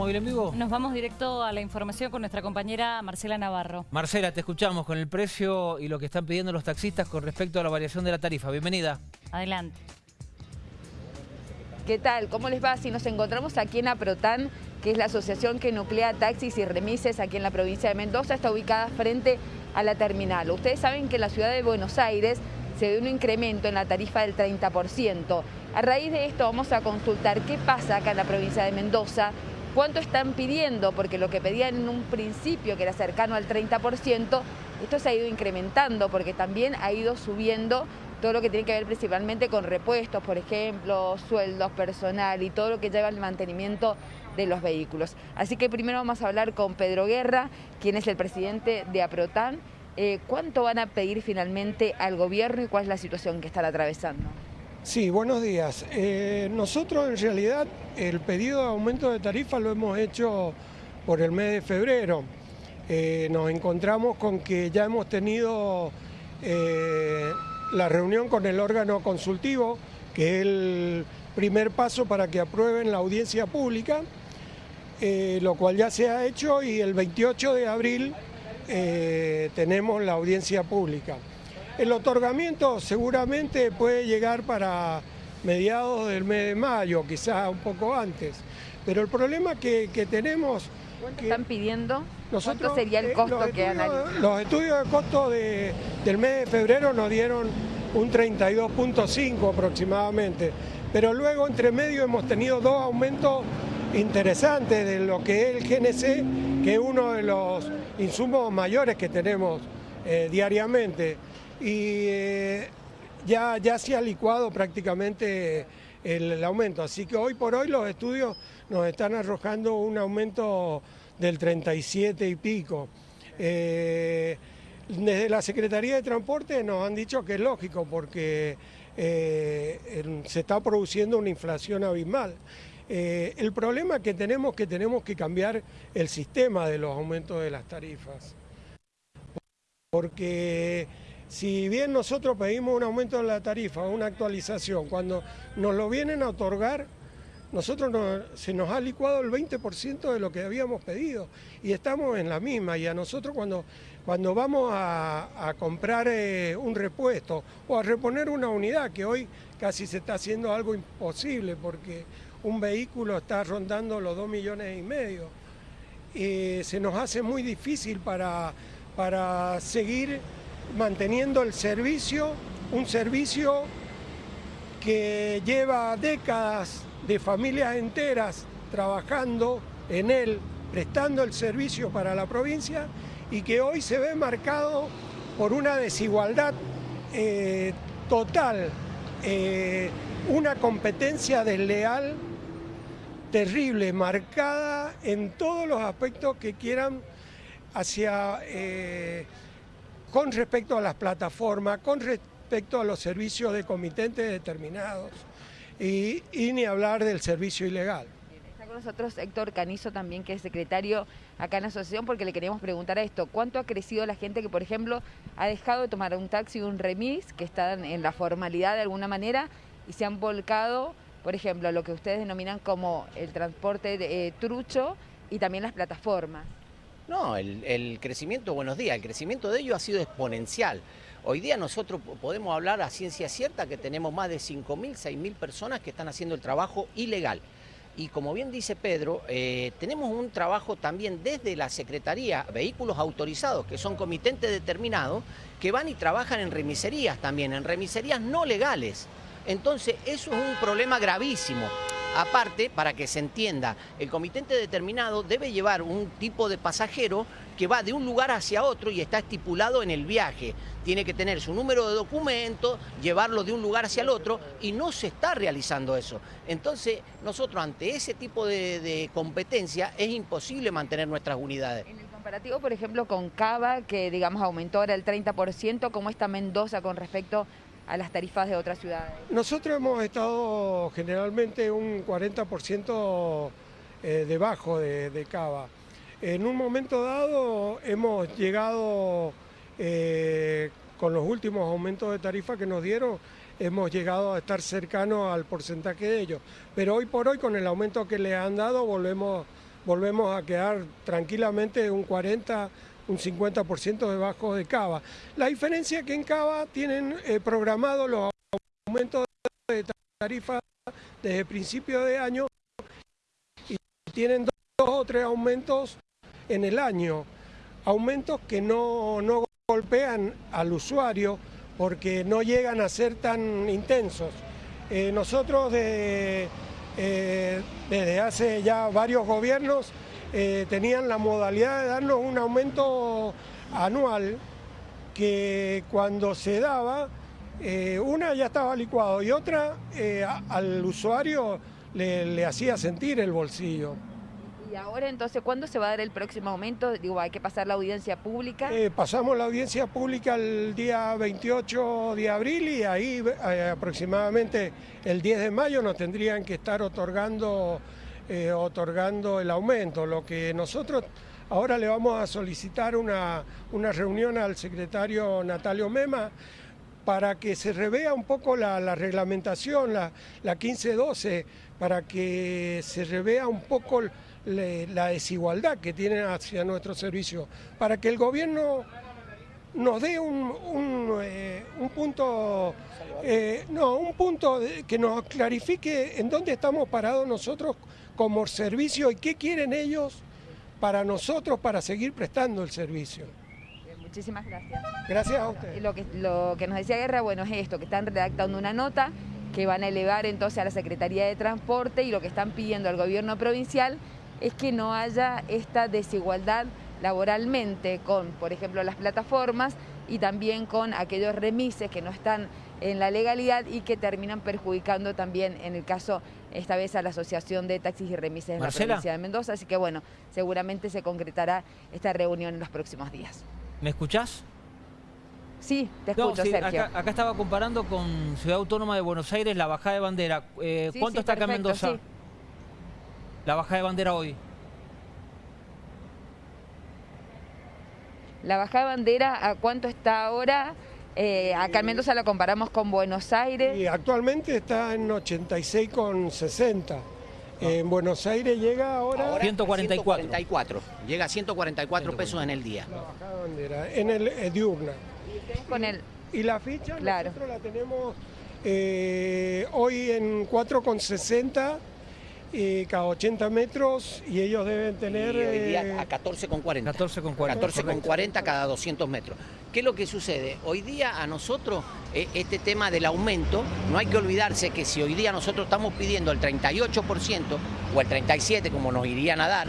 Móvil en Vivo? Nos vamos directo a la información con nuestra compañera Marcela Navarro. Marcela, te escuchamos con el precio y lo que están pidiendo los taxistas con respecto a la variación de la tarifa. Bienvenida. Adelante. ¿Qué tal? ¿Cómo les va? Si nos encontramos aquí en Aprotan, que es la asociación que nuclea taxis y remises aquí en la provincia de Mendoza, está ubicada frente a la terminal. Ustedes saben que en la ciudad de Buenos Aires se dio un incremento en la tarifa del 30%. A raíz de esto vamos a consultar qué pasa acá en la provincia de Mendoza, cuánto están pidiendo, porque lo que pedían en un principio, que era cercano al 30%, esto se ha ido incrementando porque también ha ido subiendo todo lo que tiene que ver principalmente con repuestos, por ejemplo, sueldos, personal y todo lo que lleva al mantenimiento de los vehículos. Así que primero vamos a hablar con Pedro Guerra, quien es el presidente de APROTAN. Eh, ¿Cuánto van a pedir finalmente al gobierno y cuál es la situación que están atravesando? Sí, buenos días. Eh, nosotros en realidad el pedido de aumento de tarifa lo hemos hecho por el mes de febrero. Eh, nos encontramos con que ya hemos tenido eh, la reunión con el órgano consultivo, que es el primer paso para que aprueben la audiencia pública, lo cual ya se ha hecho y el 28 de abril tenemos la audiencia pública. El otorgamiento seguramente puede llegar para mediados del mes de mayo, quizás un poco antes. Pero el problema que, tenemos... ¿Cuánto están pidiendo? ¿Cuánto sería el eh, costo que analizan? Los estudios de costo del mes de febrero nos dieron un 32.5 aproximadamente. Pero luego entre medio hemos tenido dos aumentos interesantes de lo que es el GNC, que es uno de los insumos mayores que tenemos eh, diariamente y eh, ya, ya se ha licuado prácticamente el, aumento. Así que hoy por hoy los estudios nos están arrojando un aumento del 37 y pico. Eh, desde la Secretaría de Transporte nos han dicho que es lógico porque eh, se está produciendo una inflación abismal. el problema que tenemos es que tenemos que cambiar el sistema de los aumentos de las tarifas. Porque si bien nosotros pedimos un aumento de la tarifa, una actualización, cuando nos lo vienen a otorgar, nosotros se nos ha licuado el 20% de lo que habíamos pedido y estamos en la misma. Y a nosotros cuando, cuando vamos a, comprar eh, un repuesto o a reponer una unidad, que hoy casi se está haciendo algo imposible porque un vehículo está rondando los 2 millones y medio, eh, se nos hace muy difícil para, para seguir manteniendo el servicio, un servicio que lleva décadas de familias enteras trabajando en él, prestando el servicio para la provincia y que hoy se ve marcado por una desigualdad eh, total, eh, una competencia desleal terrible, marcada en todos los aspectos que quieran hacia eh, con respecto a las plataformas, con respecto a los servicios de comitentes determinados y, ni hablar del servicio ilegal. Está con nosotros Héctor Canizo también, que es secretario acá en la asociación, porque le queríamos preguntar a esto. ¿Cuánto ha crecido la gente que, por ejemplo, ha dejado de tomar un taxi o un remis, que están en la formalidad de alguna manera, y se han volcado, por ejemplo, lo que ustedes denominan como el transporte de, eh, trucho y también las plataformas? No, el, crecimiento, buenos días, el crecimiento de ello ha sido exponencial. Hoy día nosotros podemos hablar a ciencia cierta que tenemos más de 5.000, 6.000 personas que están haciendo el trabajo ilegal. Y como bien dice Pedro, eh, tenemos un trabajo también desde la Secretaría, vehículos autorizados, que son comitentes determinados, que van y trabajan en remiserías también, en remiserías no legales. Entonces, eso es un problema gravísimo. Aparte, para que se entienda, el comitente determinado debe llevar un tipo de pasajero que va de un lugar hacia otro y está estipulado en el viaje. Tiene que tener su número de documento, llevarlo de un lugar hacia el otro y no se está realizando eso. Entonces, nosotros ante ese tipo de, competencia es imposible mantener nuestras unidades. En el comparativo, por ejemplo, con Cava, que digamos aumentó ahora el 30%, ¿cómo está Mendoza con respecto a las tarifas de otras ciudades? Nosotros hemos estado generalmente un 40% eh, debajo de, Cava. En un momento dado hemos llegado, eh, con los últimos aumentos de tarifa que nos dieron, hemos llegado a estar cercanos al porcentaje de ellos. Pero hoy por hoy, con el aumento que le han dado, volvemos volvemos a quedar tranquilamente un 40, un 50% debajo de Cava. La diferencia es que en Cava tienen eh, programados los aumentos de tarifa desde principio de año y tienen dos, dos o tres aumentos en el año, aumentos que no, no golpean al usuario porque no llegan a ser tan intensos. Eh, nosotros de, eh, desde hace ya varios gobiernos eh, tenían la modalidad de darnos un aumento anual que cuando se daba, eh, una ya estaba licuado y otra eh, al usuario le, le hacía sentir el bolsillo. Y ahora entonces, ¿cuándo se va a dar el próximo aumento? Digo, hay que pasar la audiencia pública. Eh, pasamos la audiencia pública el día 28 de abril y ahí eh, aproximadamente el 10 de mayo nos tendrían que estar otorgando, eh, otorgando el aumento. Lo que nosotros ahora le vamos a solicitar una, una reunión al secretario Natalio Mema para que se revea un poco la, la reglamentación, la, la 1512, para que se revea un poco la desigualdad que tienen hacia nuestro servicio, para que el gobierno nos dé un, un, eh, un punto, eh, no, un punto de- que nos clarifique en dónde estamos parados nosotros como servicio y qué quieren ellos para nosotros para seguir prestando el servicio. Muchísimas gracias. Gracias a Y ustedes. Lo que, lo que nos decía Guerra, bueno, es esto, que están redactando una nota que van a elevar entonces a la Secretaría de Transporte y lo que están pidiendo al gobierno provincial es que no haya esta desigualdad laboralmente con, por ejemplo, las plataformas y también con aquellos remises que no están en la legalidad y que terminan perjudicando también, en el caso, esta vez a la Asociación de Taxis y Remises Marcela. la provincia de Mendoza. Así que bueno, seguramente se concretará esta reunión en los próximos días. ¿Me escuchás? Sí, te No, escucho, sí, Sergio. acá, acá estaba comparando con Ciudad Autónoma de Buenos Aires la bajada de bandera. Eh, Sí, ¿Cuánto sí, está acá en perfecto, Mendoza? sí. La bajada de bandera hoy. La bajada de bandera, ¿a cuánto está ahora? Eh, acá en Mendoza la comparamos con Buenos Aires. Y actualmente está en 86,60. En Buenos Aires llega ahora, Ahora 144. 144. Llega a 144 pesos en el día. la bajada de bandera en el eh, diurna. Con el, Y la ficha Claro. nosotros la tenemos eh, hoy en 4,60 eh, cada 80 metros y ellos deben tener... y hoy eh, día a 14,40. 14,40. 14,40 cada 200 metros. ¿Qué es lo que sucede? Hoy día a nosotros, eh, este tema del aumento, no hay que olvidarse que si hoy día nosotros estamos pidiendo el 38% o el 37% como nos irían a dar,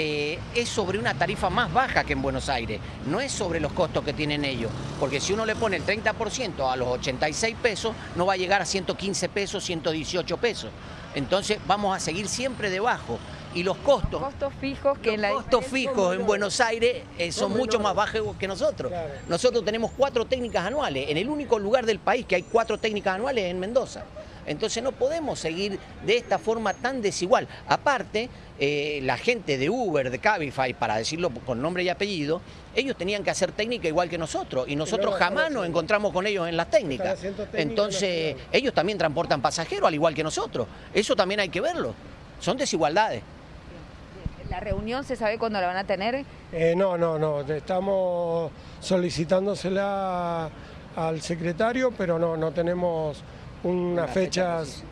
eh, es sobre una tarifa más baja que en Buenos Aires, no es sobre los costos que tienen ellos, porque si uno le pone el 30% a los 86 pesos, no va a llegar a 115 pesos, 118 pesos. Entonces vamos a seguir siempre debajo. Y los costos, costos fijos que en la los costos diferencia- fijos en Buenos Aires eh, son mucho más bajos que nosotros. Claro. Nosotros tenemos cuatro técnicas anuales, en el único lugar del país que hay cuatro técnicas anuales en Mendoza. Entonces no podemos seguir de esta forma tan desigual. Aparte, eh, la gente de Uber, de Cabify, para decirlo con nombre y apellido, ellos tenían que hacer técnica igual que nosotros y nosotros jamás nos encontramos con ellos en las técnicas. Entonces, ellos también transportan pasajeros al igual que nosotros. Eso también hay que verlo. Son desigualdades. La reunión se sabe cuándo la van a tener. Eh, no, no, no, estamos solicitándosela al secretario, pero no, no tenemos una, Una fecha, fecha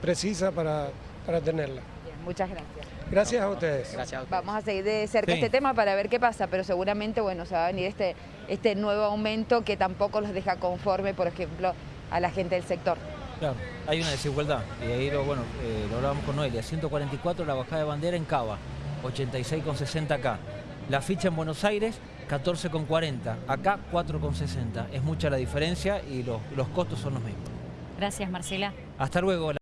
precisa para, para tenerla. Bien, muchas gracias. Gracias a ustedes. Gracias a ustedes. Vamos a seguir de cerca Sí. este tema para ver qué pasa, pero seguramente bueno, se va a venir este, este nuevo aumento que tampoco los deja conforme, por ejemplo, a la gente del sector. Claro, hay una desigualdad. Y ahí lo, bueno, eh, lo hablábamos con Noelia. 144 la bajada de bandera en Cava, 86,60 acá. La ficha en Buenos Aires, 14,40. Acá, 4,60. Es mucha la diferencia y los, los costos son los mismos. Gracias, Marcela. Hasta luego.